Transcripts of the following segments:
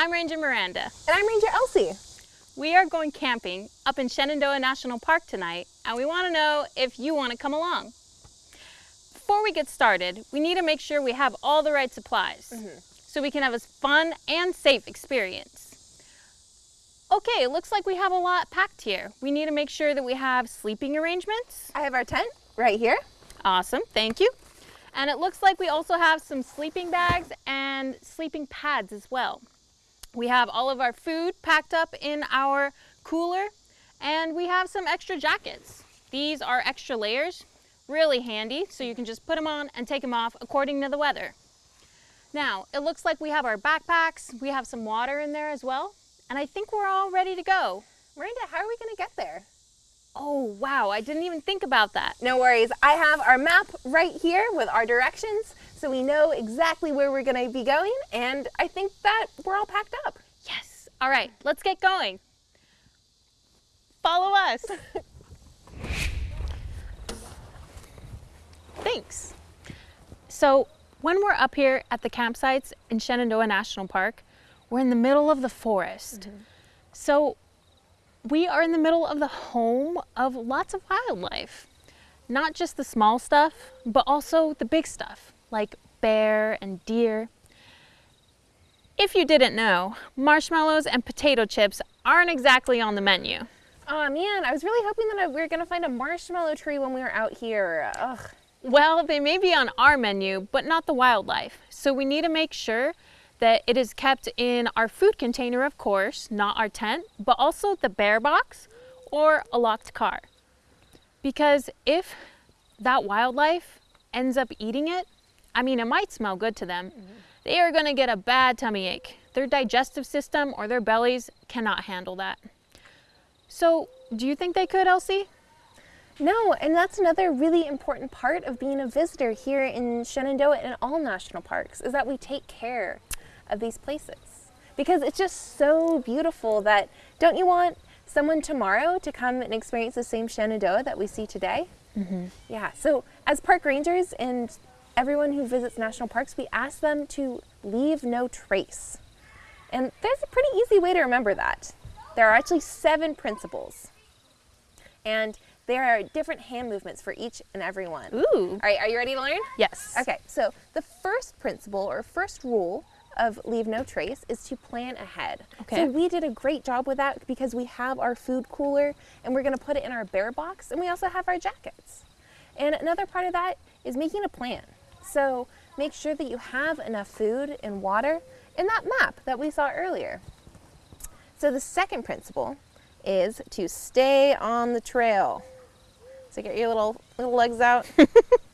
I'm Ranger Miranda. And I'm Ranger Elsie. We are going camping up in Shenandoah National Park tonight, and we want to know if you want to come along. Before we get started, we need to make sure we have all the right supplies mm -hmm. so we can have a fun and safe experience. Okay, it looks like we have a lot packed here. We need to make sure that we have sleeping arrangements. I have our tent right here. Awesome, thank you. And it looks like we also have some sleeping bags and sleeping pads as well. We have all of our food packed up in our cooler and we have some extra jackets. These are extra layers, really handy, so you can just put them on and take them off according to the weather. Now, it looks like we have our backpacks, we have some water in there as well, and I think we're all ready to go. Miranda, how are we gonna get there? Oh, wow, I didn't even think about that. No worries, I have our map right here with our directions, so we know exactly where we're gonna be going, and I think that we're all packed up. Yes, all right, let's get going. Follow us. Thanks. So when we're up here at the campsites in Shenandoah National Park, we're in the middle of the forest. Mm -hmm. So we are in the middle of the home of lots of wildlife. Not just the small stuff, but also the big stuff, like bear and deer. If you didn't know, marshmallows and potato chips aren't exactly on the menu. Oh man, I was really hoping that we were gonna find a marshmallow tree when we were out here. Ugh. Well, they may be on our menu, but not the wildlife. So we need to make sure that it is kept in our food container, of course, not our tent, but also the bear box or a locked car. Because if that wildlife ends up eating it, I mean, it might smell good to them. Mm -hmm. They are gonna get a bad tummy ache. Their digestive system or their bellies cannot handle that. So, do you think they could, Elsie? No, and that's another really important part of being a visitor here in Shenandoah and all national parks, is that we take care of these places. Because it's just so beautiful that, don't you want someone tomorrow to come and experience the same Shenandoah that we see today? Mm -hmm. Yeah, so as park rangers and everyone who visits national parks, we ask them to leave no trace. And there's a pretty easy way to remember that. There are actually seven principles. And there are different hand movements for each and every one. Ooh. All right, are you ready to learn? Yes. Okay, so the first principle or first rule of Leave No Trace is to plan ahead. Okay. So we did a great job with that because we have our food cooler and we're gonna put it in our bear box and we also have our jackets. And another part of that is making a plan. So make sure that you have enough food and water in that map that we saw earlier. So the second principle is to stay on the trail. So get your little, little legs out.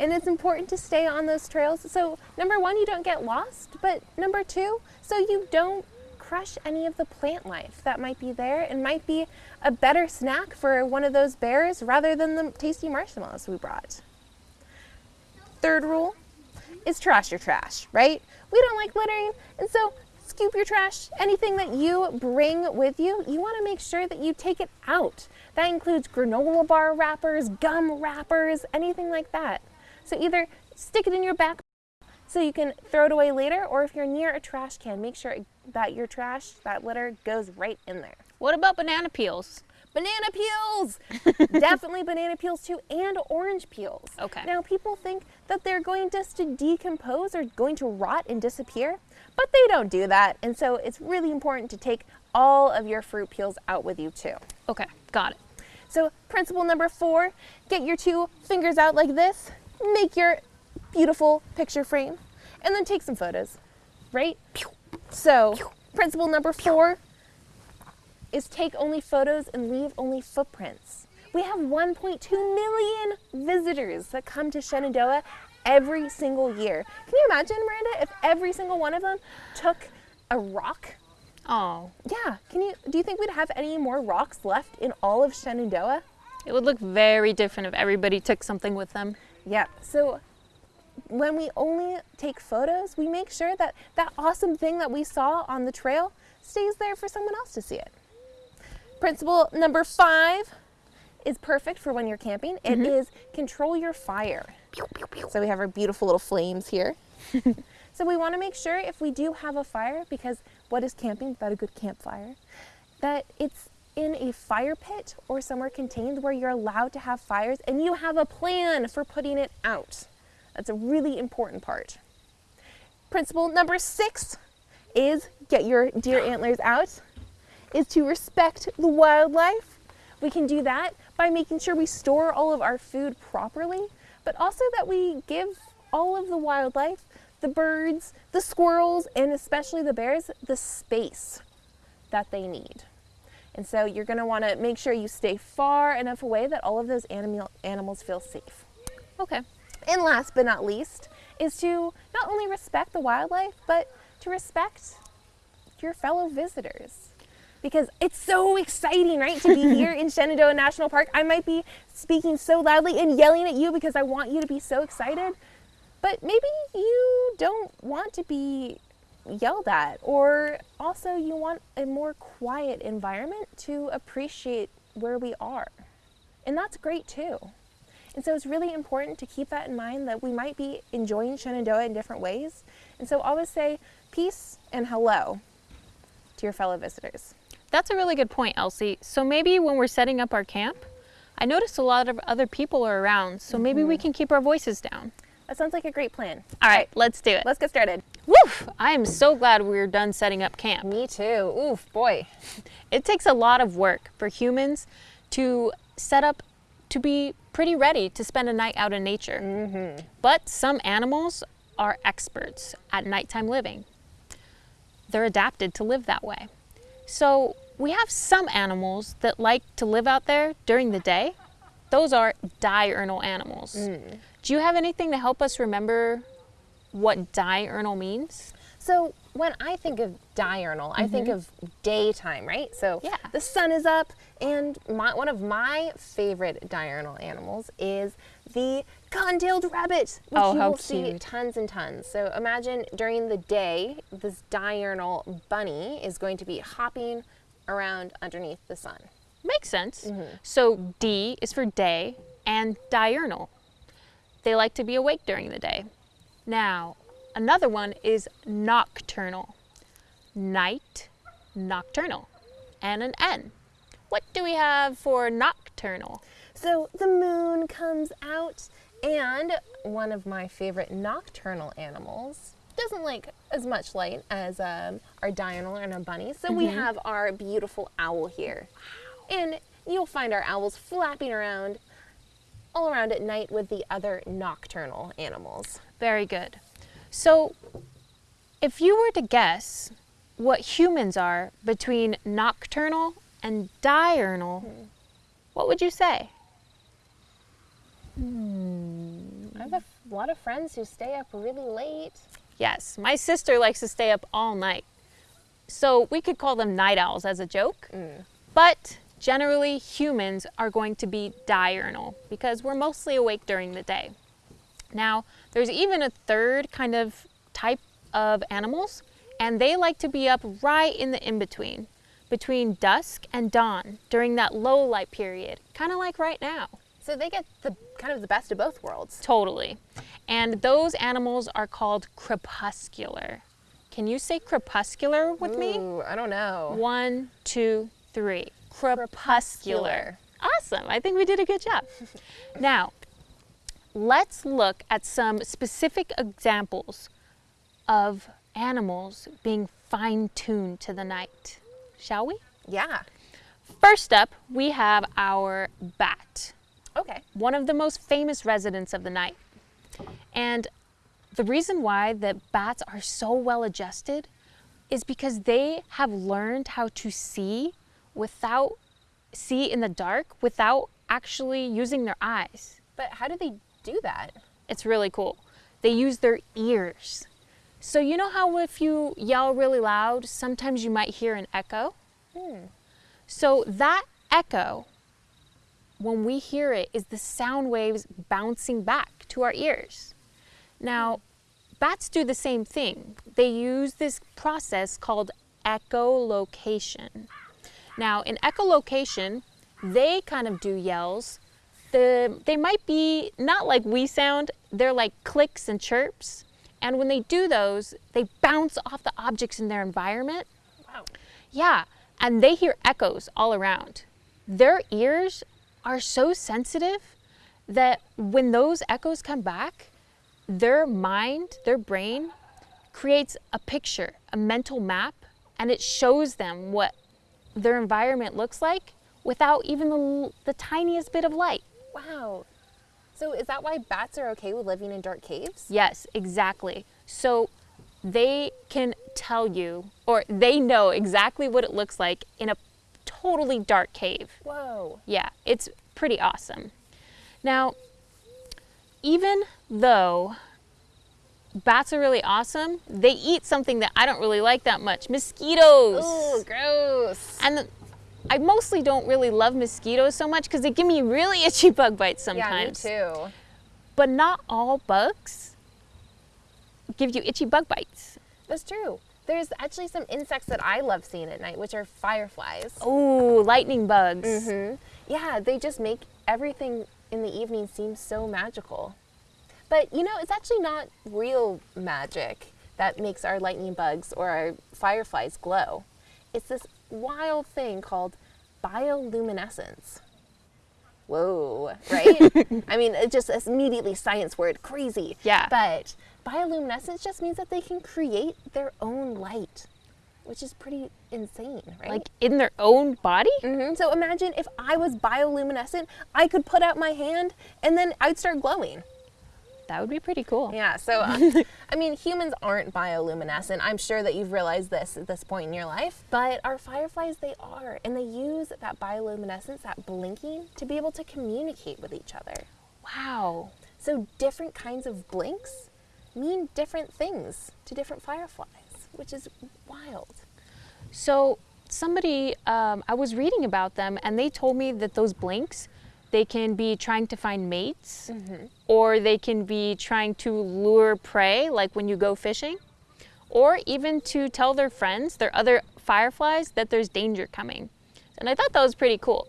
And it's important to stay on those trails. So number one, you don't get lost, but number two, so you don't crush any of the plant life that might be there and might be a better snack for one of those bears rather than the tasty marshmallows we brought. Third rule is trash your trash, right? We don't like littering, and so scoop your trash. Anything that you bring with you, you wanna make sure that you take it out. That includes granola bar wrappers, gum wrappers, anything like that. So either stick it in your back so you can throw it away later, or if you're near a trash can, make sure that your trash, that litter, goes right in there. What about banana peels? Banana peels! Definitely banana peels too, and orange peels. Okay. Now people think that they're going just to decompose or going to rot and disappear, but they don't do that. And so it's really important to take all of your fruit peels out with you too. Okay, got it. So principle number four, get your two fingers out like this, make your beautiful picture frame, and then take some photos, right? So principle number four is take only photos and leave only footprints. We have 1.2 million visitors that come to Shenandoah every single year. Can you imagine, Miranda, if every single one of them took a rock? Oh. Yeah. Can you do you think we'd have any more rocks left in all of Shenandoah? It would look very different if everybody took something with them. Yeah, so when we only take photos, we make sure that that awesome thing that we saw on the trail stays there for someone else to see it. Principle number five is perfect for when you're camping. It mm -hmm. is control your fire. So we have our beautiful little flames here. So we want to make sure if we do have a fire, because what is camping without a good campfire, that it's in a fire pit or somewhere contained where you're allowed to have fires and you have a plan for putting it out. That's a really important part. Principle number six is get your deer antlers out, is to respect the wildlife. We can do that by making sure we store all of our food properly, but also that we give all of the wildlife, the birds, the squirrels, and especially the bears, the space that they need. And so you're gonna wanna make sure you stay far enough away that all of those animal, animals feel safe. Okay. And last but not least is to not only respect the wildlife, but to respect your fellow visitors. Because it's so exciting, right, to be here in Shenandoah National Park. I might be speaking so loudly and yelling at you because I want you to be so excited, but maybe you don't want to be yelled at, or also you want a more quiet environment to appreciate where we are. And that's great too. And so it's really important to keep that in mind that we might be enjoying Shenandoah in different ways. And so always say peace and hello to your fellow visitors. That's a really good point, Elsie. So maybe when we're setting up our camp, I notice a lot of other people are around, so maybe mm -hmm. we mm-hmm. can keep our voices down. That sounds like a great plan. All right, let's do it. Let's get started. Woof! I am so glad we're done setting up camp. Me too. Oof, boy. It takes a lot of work for humans to set up to be pretty ready to spend a night out in nature. Mm -hmm. But some animals are experts at nighttime living. They're adapted to live that way. So we have some animals that like to live out there during the day. Those are diurnal animals. Mm. Do you have anything to help us remember what diurnal means? So when I think of diurnal, mm -hmm. I think mm-hmm. of daytime, right? So yeah. the sun is up, and my, one of my favorite diurnal animals is the cotton-tailed rabbit, which oh, you will cute. see tons and tons. So imagine during the day, this diurnal bunny is going to be hopping around underneath the sun. Makes sense. Mm -hmm. So D is for day and diurnal. They like to be awake during the day. Now, another one is nocturnal. Night, nocturnal, and an N. What do we have for nocturnal? So the moon comes out and one of my favorite nocturnal animals doesn't like as much light as um, our diurnal and our bunny. So mm -hmm. we mm-hmm. have our beautiful owl here. And you'll find our owls flapping around all around at night with the other nocturnal animals. Very good. So if you were to guess what humans are between nocturnal and diurnal, hmm. what would you say? Hmm. I have a lot of friends who stay up really late. Yes, my sister likes to stay up all night. So we could call them night owls as a joke. Mm. But Generally, humans are going to be diurnal because we're mostly awake during the day. Now, there's even a third kind of type of animals, and they like to be up right in the in-between, between dusk and dawn during that low light period, kind of like right now. So they get the kind of the best of both worlds. Totally. And those animals are called crepuscular. Can you say crepuscular with Ooh, me? I don't know. One, two, three crepuscular. Awesome, I think we did a good job. now, let's look at some specific examples of animals being fine-tuned to the night, shall we? Yeah. First up, we have our bat. Okay. One of the most famous residents of the night. And the reason why that bats are so well adjusted is because they have learned how to see without see in the dark without actually using their eyes. But how do they do that? It's really cool. They use their ears. So you know how if you yell really loud, sometimes you might hear an echo? Hmm. So that echo, when we hear it, is the sound waves bouncing back to our ears. Now, bats do the same thing. They use this process called echolocation. Now in echolocation, they kind of do yells. The, they might be not like we sound, they're like clicks and chirps. And when they do those, they bounce off the objects in their environment. Wow. Yeah, and they hear echoes all around. Their ears are so sensitive that when those echoes come back, their mind, their brain creates a picture, a mental map, and it shows them what their environment looks like without even the, the tiniest bit of light. Wow. So is that why bats are okay with living in dark caves? Yes, exactly. So they can tell you, or they know exactly what it looks like in a totally dark cave. Whoa. Yeah, it's pretty awesome. Now, even though bats are really awesome, they eat something that I don't really like that much, mosquitoes. Oh, gross. And I mostly don't really love mosquitoes so much because they give me really itchy bug bites sometimes. Yeah, me too. But not all bugs give you itchy bug bites. That's true. There's actually some insects that I love seeing at night, which are fireflies. Oh, lightning bugs. Mm-hmm. Yeah, they just make everything in the evening seem so magical. But you know, it's actually not real magic that makes our lightning bugs or our fireflies glow. It's this wild thing called bioluminescence. Whoa, right? I mean, it just immediately science word, crazy. Yeah. But bioluminescence just means that they can create their own light, which is pretty insane, right? Like in their own body? Mm-hmm. So imagine if I was bioluminescent, I could put out my hand and then I'd start glowing. That would be pretty cool. Yeah, so uh, I mean, humans aren't bioluminescent. I'm sure that you've realized this at this point in your life, but our fireflies, they are, and they use that bioluminescence, that blinking, to be able to communicate with each other. Wow. So different kinds of blinks mean different things to different fireflies, which is wild. So somebody, um, I was reading about them, and they told me that those blinks they can be trying to find mates, mm-hmm. or they can be trying to lure prey, like when you go fishing, or even to tell their friends, their other fireflies, that there's danger coming. And I thought that was pretty cool.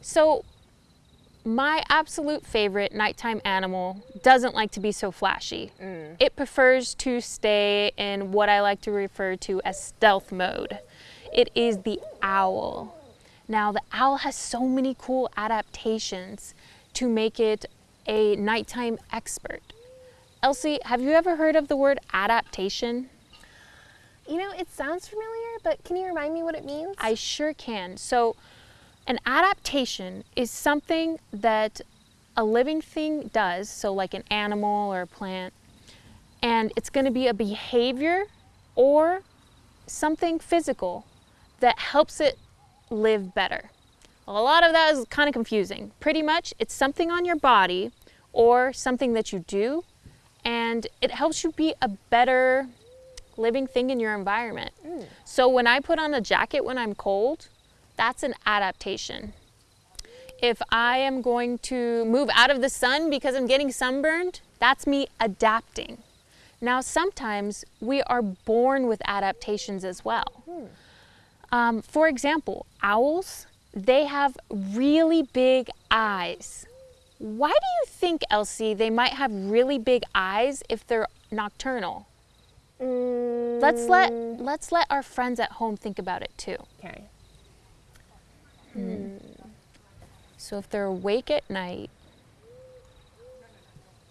So, my absolute favorite nighttime animal doesn't like to be so flashy. Mm. It prefers to stay in what I like to refer to as stealth mode. It is the owl. Now the owl has so many cool adaptations to make it a nighttime expert. Elsie, have you ever heard of the word adaptation? You know, it sounds familiar, but can you remind me what it means? I sure can. So, an adaptation is something that a living thing does, so like an animal or a plant, and it's going to be a behavior or something physical that helps it live better. A lot of that is kind of confusing. Pretty much, it's something on your body or something that you do, and it helps you be a better living thing in your environment. Mm. So when I put on a jacket when I'm cold, that's an adaptation. If I am going to move out of the sun because I'm getting sunburned, that's me adapting. Now, sometimes we are born with adaptations as well. Mm. Um, for example, owls, they have really big eyes. Why do you think, Elsie, they might have really big eyes if they're nocturnal? Mm. Let's let let's let our friends at home think about it too. Okay. Hmm. So if they're awake at night,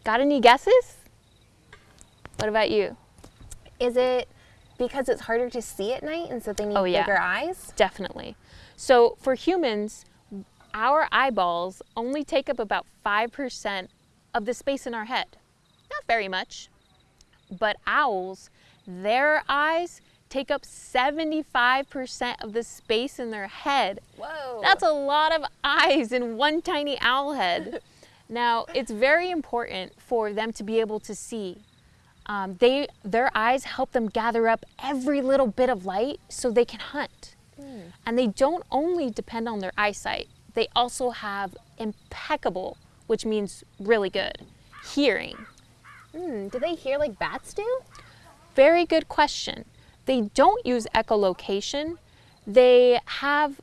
got any guesses? What about you? Is it because it's harder to see at night and so they need oh, yeah. bigger eyes? Definitely. So for humans, our eyeballs only take up about 5% of the space in our head. Not very much. But owls, their eyes take up 75% of the space in their head. Whoa. That's a lot of eyes in one tiny owl head. now, it's very important for them to be able to see um, they, their eyes help them gather up every little bit of light so they can hunt. Mm. And they don't only depend on their eyesight, they also have impeccable, which means really good, hearing. Mm. Do they hear like bats do? Very good question. They don't use echolocation. They have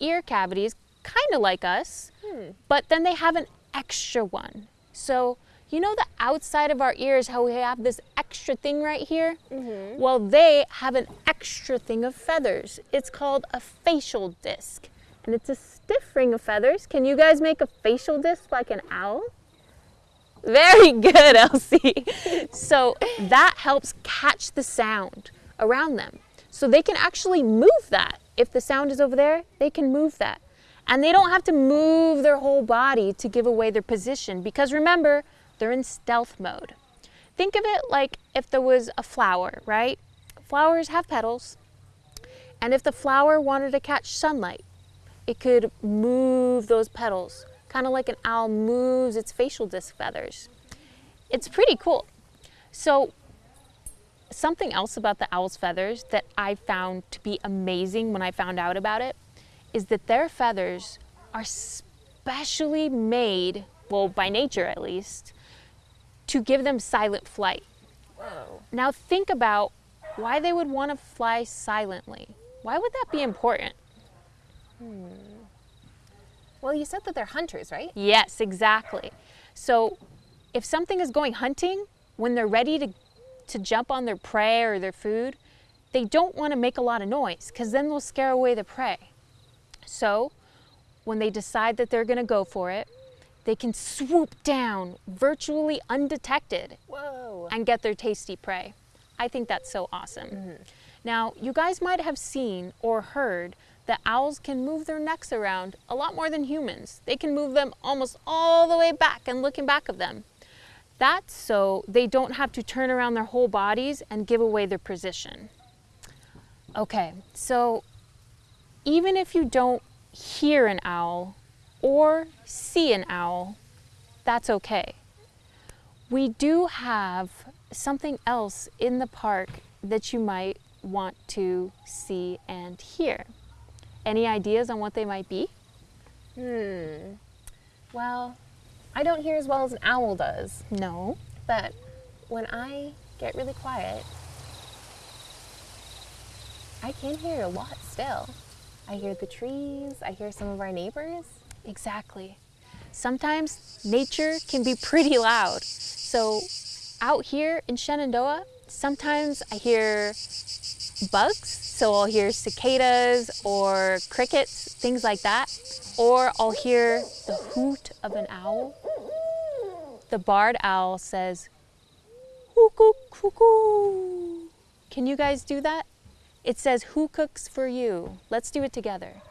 ear cavities, kind of like us, hmm. but then they have an extra one. So you know the outside of our ears, how we have this extra thing right here? Mm-hmm. Well, they have an extra thing of feathers. It's called a facial disc. And it's a stiff ring of feathers. Can you guys make a facial disc like an owl? Very good, Elsie. so that helps catch the sound around them. So they can actually move that. If the sound is over there, they can move that. And they don't have to move their whole body to give away their position because remember, they're in stealth mode. Think of it like if there was a flower, right? Flowers have petals. And if the flower wanted to catch sunlight, it could move those petals, kind of like an owl moves its facial disc feathers. It's pretty cool. So something else about the owl's feathers that I found to be amazing when I found out about it is that their feathers are specially made, well, by nature at least, to give them silent flight. Whoa. Now think about why they would want to fly silently. Why would that be important? Hmm. Well, you said that they're hunters, right? Yes, exactly. So if something is going hunting, when they're ready to, to jump on their prey or their food, they don't want to make a lot of noise because then they'll scare away the prey. So when they decide that they're going to go for it, they can swoop down virtually undetected Whoa. and get their tasty prey. I think that's so awesome. Mm -hmm. Now, you guys might have seen or heard that owls can move their necks around a lot more than humans. They can move them almost all the way back and looking back of them. That's so they don't have to turn around their whole bodies and give away their position. Okay, so even if you don't hear an owl or see an owl, that's okay. We do have something else in the park that you might want to see and hear. Any ideas on what they might be? Hmm. Well, I don't hear as well as an owl does. No. But when I get really quiet, I can hear a lot still. I hear the trees, I hear some of our neighbors. Exactly. Sometimes nature can be pretty loud. So out here in Shenandoah, sometimes I hear bugs. So I'll hear cicadas or crickets, things like that. Or I'll hear the hoot of an owl. The barred owl says, hoo cuckoo. Can you guys do that? It says, who cooks for you? Let's do it together.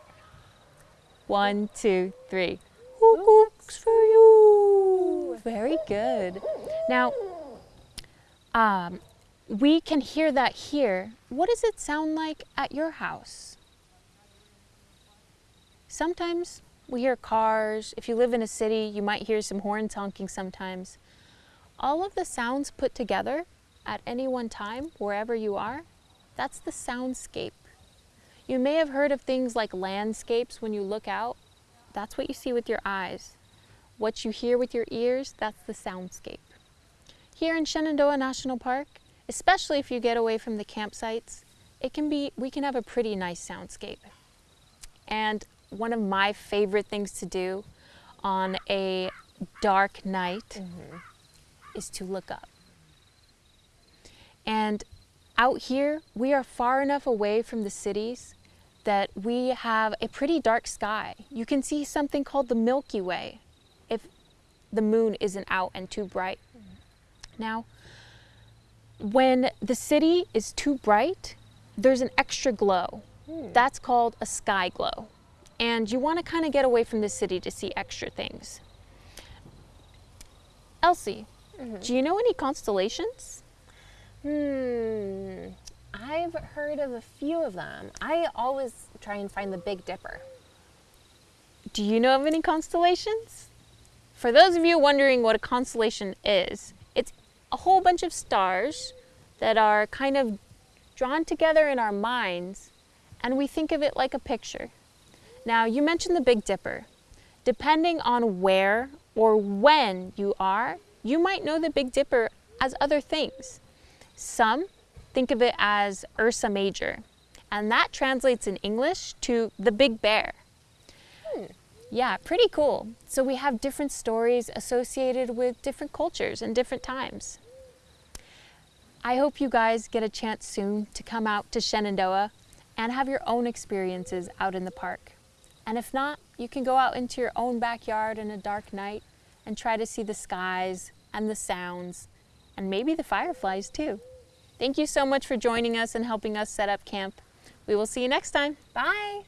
One, two, three. Who cooks for you? Very good. Now, um, we can hear that here. What does it sound like at your house? Sometimes we hear cars. If you live in a city, you might hear some horns honking sometimes. All of the sounds put together at any one time, wherever you are, that's the soundscape. You may have heard of things like landscapes when you look out. That's what you see with your eyes. What you hear with your ears, that's the soundscape. Here in Shenandoah National Park, especially if you get away from the campsites, it can be, we can have a pretty nice soundscape. And one of my favorite things to do on a dark night mm -hmm. is to look up. And out here, we are far enough away from the cities that we have a pretty dark sky. You can see something called the Milky Way if the moon isn't out and too bright. Now, when the city is too bright, there's an extra glow. Hmm. That's called a sky glow. And you want to kind of get away from the city to see extra things. Elsie, mm -hmm. do you know any constellations? Hmm. I've heard of a few of them. I always try and find the Big Dipper. Do you know of any constellations? For those of you wondering what a constellation is, it's a whole bunch of stars that are kind of drawn together in our minds and we think of it like a picture. Now, you mentioned the Big Dipper. Depending on where or when you are, you might know the Big Dipper as other things. Some think of it as Ursa Major, and that translates in English to the Big Bear. Hmm. Yeah, pretty cool. So we have different stories associated with different cultures and different times. I hope you guys get a chance soon to come out to Shenandoah and have your own experiences out in the park. And if not, you can go out into your own backyard in a dark night and try to see the skies and the sounds and maybe the fireflies too. Thank you so much for joining us and helping us set up camp. We will see you next time. Bye.